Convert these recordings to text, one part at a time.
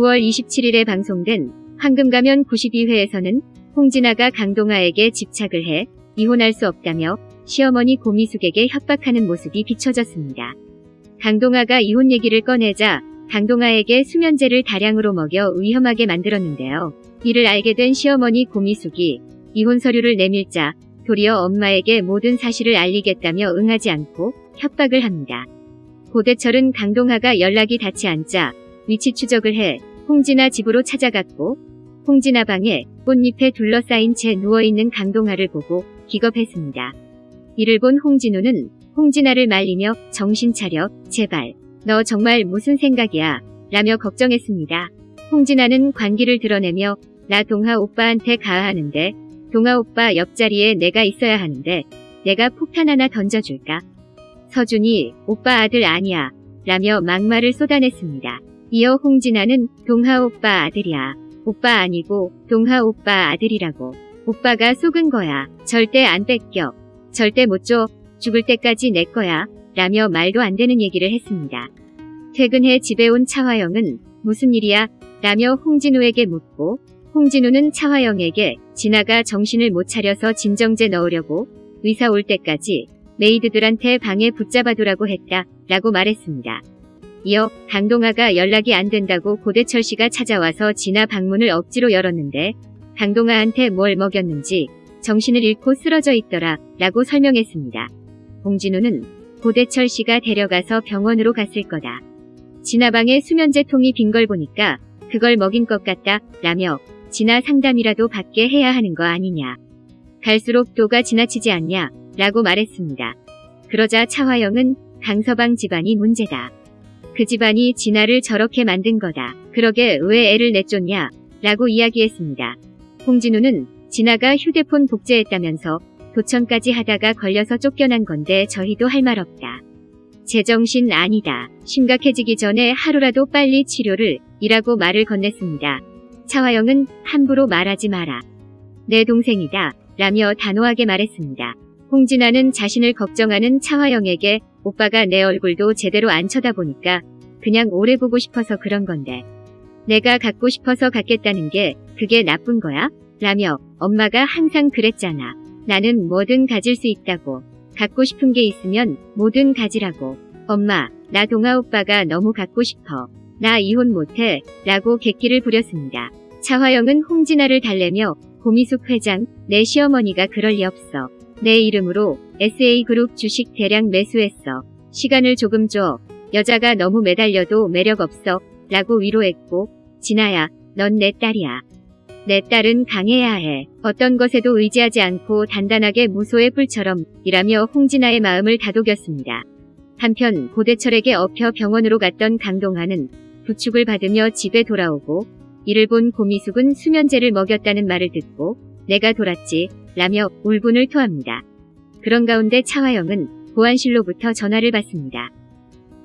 9월 27일에 방송된 황금가면 92회에서는 홍진아가 강동아에게 집착을 해 이혼할 수 없다며 시어머니 고미숙에게 협박하는 모습이 비춰졌습니다. 강동아가 이혼 얘기를 꺼내자 강동아에게 수면제를 다량으로 먹여 위험하게 만들었는데요. 이를 알게 된 시어머니 고미숙이 이혼 서류를 내밀자 도리어 엄마에게 모든 사실을 알리겠다며 응하지 않고 협박을 합니다. 고대철은 강동아가 연락이 닿지 않자 위치 추적을 해 홍진아 집으로 찾아갔고 홍진아 방에 꽃잎에 둘러싸인 채 누워있는 강동아를 보고 기겁했습니다. 이를 본 홍진우는 홍진아를 말리며 정신 차려 제발 너 정말 무슨 생각이야 라며 걱정했습니다. 홍진아는 관기를 드러내며 나 동하 오빠한테 가야 하는데 동하 오빠 옆자리에 내가 있어야 하는데 내가 폭탄 하나 던져줄까? 서준이 오빠 아들 아니야 라며 막말을 쏟아냈습니다. 이어 홍진아는 동하 오빠 아들이야. 오빠 아니고 동하 오빠 아들이라고. 오빠가 속은 거야. 절대 안 뺏겨. 절대 못 줘. 죽을 때까지 내 거야. 라며 말도 안 되는 얘기를 했습니다. 퇴근해 집에 온 차화영은 무슨 일이야? 라며 홍진우에게 묻고 홍진우는 차화영에게 진아가 정신을 못 차려서 진정제 넣으려고 의사 올 때까지 메이드들한테 방에 붙잡아두라고 했다 라고 말했습니다. 이어 강동아가 연락이 안 된다고 고대철 씨가 찾아와서 진아 방문을 억지로 열었는데 강동아한테 뭘 먹였는지 정신을 잃고 쓰러져 있더라 라고 설명했습니다. 봉진우는 고대철 씨가 데려가서 병원으로 갔을 거다. 진아 방에 수면제 통이 빈 걸 보니까 그걸 먹인 것 같다 라며 진아 상담이라도 받게 해야 하는 거 아니냐. 갈수록 도가 지나치지 않냐 라고 말했습니다. 그러자 차화영은 강서방 집안이 문제다. 그 집안이 진아를 저렇게 만든 거다. 그러게 왜 애를 내쫓냐? 라고 이야기했습니다. 홍진우는 진아가 휴대폰 복제했다면서 도청까지 하다가 걸려서 쫓겨난 건데 저희도 할 말 없다. 제정신 아니다. 심각해지기 전에 하루라도 빨리 치료를 이라고 말을 건넸습니다. 차화영은 함부로 말하지 마라. 내 동생이다. 라며 단호하게 말했습니다. 홍진아는 자신을 걱정하는 차화영에게 오빠가 내 얼굴도 제대로 안 쳐다보니까 그냥 오래 보고 싶어서 그런 건데 내가 갖고 싶어서 갖겠다는 게 그게 나쁜 거야? 라며 엄마가 항상 그랬잖아. 나는 뭐든 가질 수 있다고. 갖고 싶은 게 있으면 뭐든 가지라고. 엄마, 나 동아 오빠가 너무 갖고 싶어. 나 이혼 못해. 라고 객기를 부렸습니다. 차화영은 홍진아를 달래며 고미숙 회장, 내 시어머니가 그럴 리 없어. 내 이름으로 SA그룹 주식 대량 매수했어. 시간을 조금 줘. 여자가 너무 매달려도 매력 없어. 라고 위로했고, 진아야, 넌 내 딸이야. 내 딸은 강해야 해. 어떤 것에도 의지하지 않고 단단하게 무소의 뿔처럼 일하며 홍진아의 마음을 다독였습니다. 한편 고대철에게 업혀 병원으로 갔던 강동하는 부축을 받으며 집에 돌아오고 이를 본 고미숙은 수면제를 먹였다는 말을 듣고 내가 돌았지 라며 울분을 토합니다. 그런 가운데 차화영은 보안실로부터 전화를 받습니다.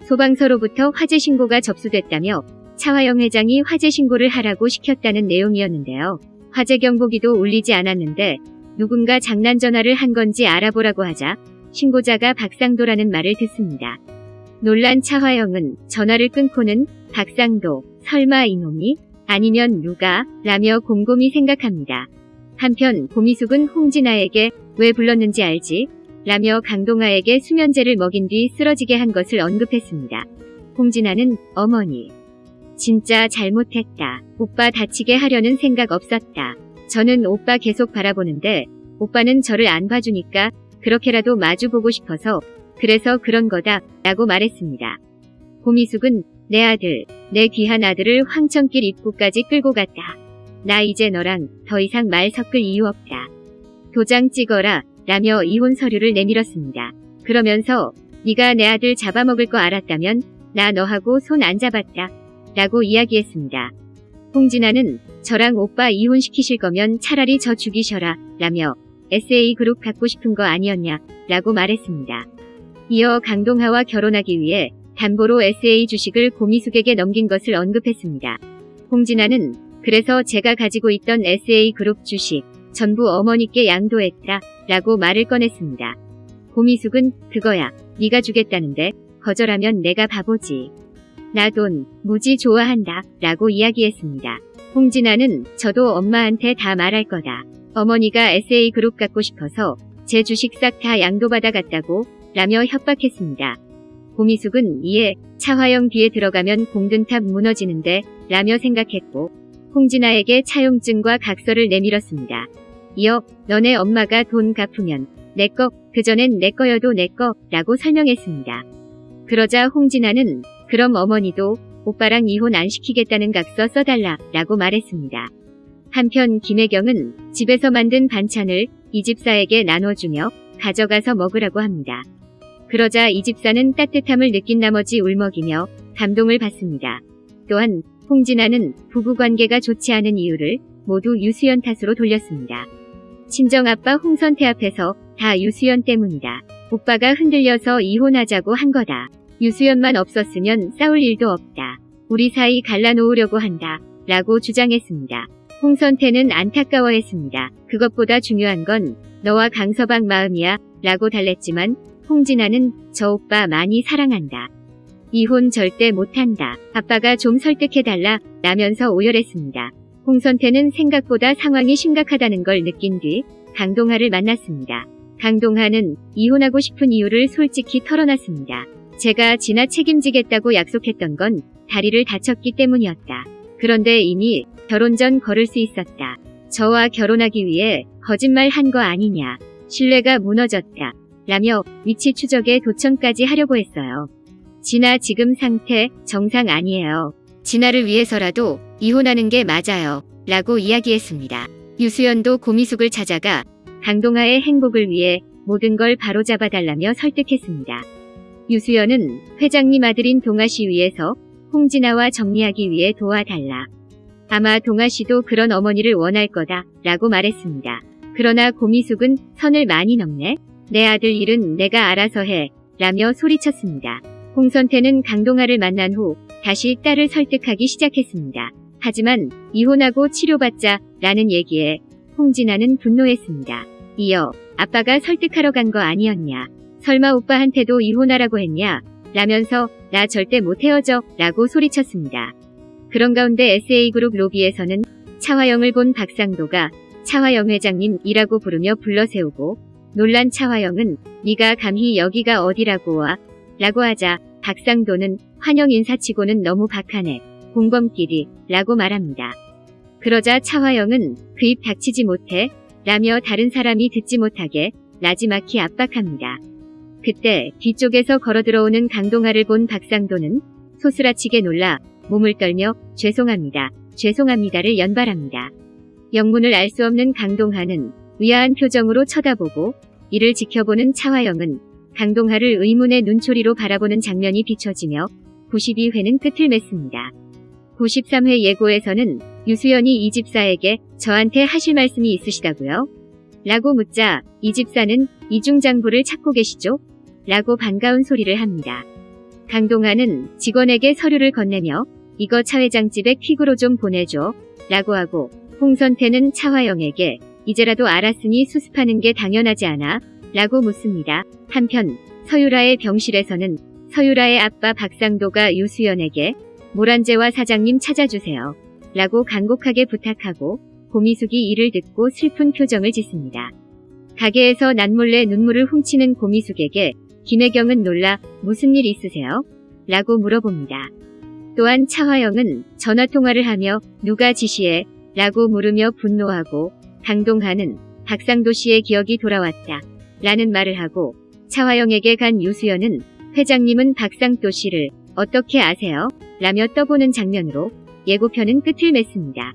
소방서로부터 화재 신고가 접수됐다며 차화영 회장이 화재 신고를 하라고 시켰다는 내용이었는데요. 화재 경보기도 울리지 않았는데 누군가 장난 전화를 한 건지 알아보라고 하자 신고자가 박상도라는 말을 듣습니다. 놀란 차화영은 전화를 끊고는 박상도, 설마 이놈이? 아니면 누가? 라며 곰곰이 생각합니다. 한편 고미숙은 홍진아에게 왜 불렀는지 알지? 라며 강동아에게 수면제를 먹인 뒤 쓰러지게 한 것을 언급했습니다. 홍진아는 어머니. 진짜 잘못했다. 오빠 다치게 하려는 생각 없었다. 저는 오빠 계속 바라보는데 오빠는 저를 안 봐주니까 그렇게라도 마주보고 싶어서 그래서 그런 거다 라고 말했습니다. 고미숙은 내 아들, 내 귀한 아들을 황천길 입구까지 끌고 갔다. 나 이제 너랑 더 이상 말 섞을 이유 없다. 도장 찍어라 라며 이혼 서류를 내밀었습니다. 그러면서 네가 내 아들 잡아먹을 거 알았다면 나 너하고 손 안 잡았다. 라고 이야기했습니다. 홍진아는 저랑 오빠 이혼시키실 거면 차라리 저 죽이셔라 라며 SA그룹 갖고 싶은 거 아니었냐 라고 말했습니다. 이어 강동하와 결혼하기 위해 담보로 SA 주식을 고미숙에게 넘긴 것을 언급했습니다. 홍진아는 그래서 제가 가지고 있던 SA그룹 주식 전부 어머니께 양도했다 라고 말을 꺼냈습니다. 고미숙은 그거야 네가 주겠다는데 거절하면 내가 바보지. 나 돈 무지 좋아한다 라고 이야기했습니다. 홍진아는 저도 엄마한테 다 말할 거다. 어머니가 SA그룹 갖고 싶어서 제 주식 싹 다 양도받아 갔다고 라며 협박했습니다. 고미숙은 이에 차화영 뒤에 들어가면 공든탑 무너지는데 라며 생각했고 홍진아에게 차용증과 각서를 내밀었습니다. 이어 너네 엄마가 돈 갚으면 내꺼 그전엔 내꺼여도 내꺼 라고 설명했습니다. 그러자 홍진아는 그럼 어머니도 오빠랑 이혼 안 시키겠다는 각서 써달라 라고 말했습니다. 한편 김혜경은 집에서 만든 반찬을 이 집사에게 나눠주며 가져가서 먹으라고 합니다. 그러자 이 집사는 따뜻함을 느낀 나머지 울먹이며 감동을 받습니다. 또한 홍진아는 부부관계가 좋지 않은 이유를 모두 유수연 탓으로 돌렸습니다. 친정아빠 홍선태 앞에서 다 유수연 때문이다. 오빠가 흔들려서 이혼하자고 한 거다. 유수연만 없었으면 싸울 일도 없다. 우리 사이 갈라놓으려고 한다. 라고 주장했습니다. 홍선태는 안타까워했습니다. 그것보다 중요한 건 너와 강서방 마음이야. 라고 달랬지만 홍진아는 저 오빠 많이 사랑한다. 이혼 절대 못한다. 아빠가 좀 설득해달라. 라면서 오열했습니다. 홍선태는 생각보다 상황이 심각하다는 걸 느낀 뒤 강동하를 만났습니다. 강동하는 이혼하고 싶은 이유를 솔직히 털어놨습니다. 제가 지나 책임지겠다고 약속했던 건 다리를 다쳤기 때문이었다. 그런데 이미 결혼 전 걸을 수 있었다. 저와 결혼하기 위해 거짓말 한 거 아니냐. 신뢰가 무너졌다. 라며 위치 추적에 도청까지 하려고 했어요. 진아 지금 상태 정상 아니에요. 진아를 위해서라도 이혼하는 게 맞아요. 라고 이야기했습니다. 유수연도 고미숙을 찾아가 강동아의 행복을 위해 모든 걸 바로잡아달라며 설득했습니다. 유수연은 회장님 아들인 동아씨 위해서 홍진아와 정리하기 위해 도와달라. 아마 동아씨도 그런 어머니를 원할 거다 라고 말했습니다. 그러나 고미숙은 선을 많이 넘네. 내 아들 일은 내가 알아서 해 라며 소리쳤습니다. 홍선태는 강동아를 만난 후 다시 딸을 설득하기 시작했습니다. 하지만 이혼하고 치료받자 라는 얘기에 홍진아는 분노했습니다. 이어 아빠가 설득하러 간 거 아니었냐. 설마 오빠한테도 이혼하라고 했냐. 라면서 나 절대 못 헤어져 라고 소리쳤습니다. 그런 가운데 SA그룹 로비에서는 차화영을 본 박상도가 차화영 회장님이라고 부르며 불러세우고 놀란 차화영은 네가 감히 여기가 어디라고 와 라고 하자 박상도는 환영 인사치고는 너무 박하네 공범끼리 라고 말합니다. 그러자 차화영은 그 입 닥치지 못해 라며 다른 사람이 듣지 못하게 나지막히 압박합니다. 그때 뒤쪽에서 걸어 들어오는 강동아를 본 박상도는 소스라치게 놀라 몸을 떨며 죄송합니다. 죄송합니다를 연발합니다. 영문을 알 수 없는 강동하는 의아한 표정으로 쳐다보고 이를 지켜보는 차화영은 강동하를 의문의 눈초리로 바라보는 장면이 비춰지며 92회는 끝을 맺습니다. 93회 예고에서는 유수연이 이 집사에게 저한테 하실 말씀이 있으시다고요? 라고 묻자 이 집사는 이중장부를 찾고 계시죠? 라고 반가운 소리를 합니다. 강동하는 직원에게 서류를 건네며 이거 차 회장 집에 퀵으로 좀 보내줘 라고 하고 홍선태는 차화영에게 이제라도 알았으니 수습하는 게 당연하지 않아 라고 묻습니다. 한편 서유라의 병실에서는 서유라의 아빠 박상도가 유수연에게 모란제와 사장님 찾아주세요. 라고 간곡하게 부탁하고 고미숙이 이를 듣고 슬픈 표정을 짓습니다. 가게에서 난몰래 눈물을 훔치는 고미숙에게 김혜경은 놀라 무슨 일 있으세요? 라고 물어봅니다. 또한 차화영은 전화통화를 하며 누가 지시해? 라고 물으며 분노하고 강동하는 박상도 씨의 기억이 돌아왔다. 라는 말을 하고 차화영에게 간 유수연은 회장님은 박상도 씨를 어떻게 아세요? 라며 떠보는 장면으로 예고편은 끝을 맺습니다.